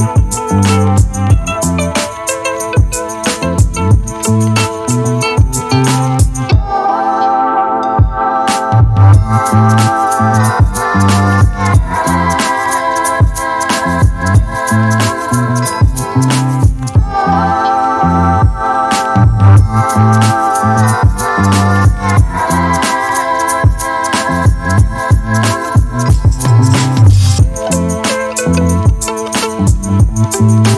Thank Thank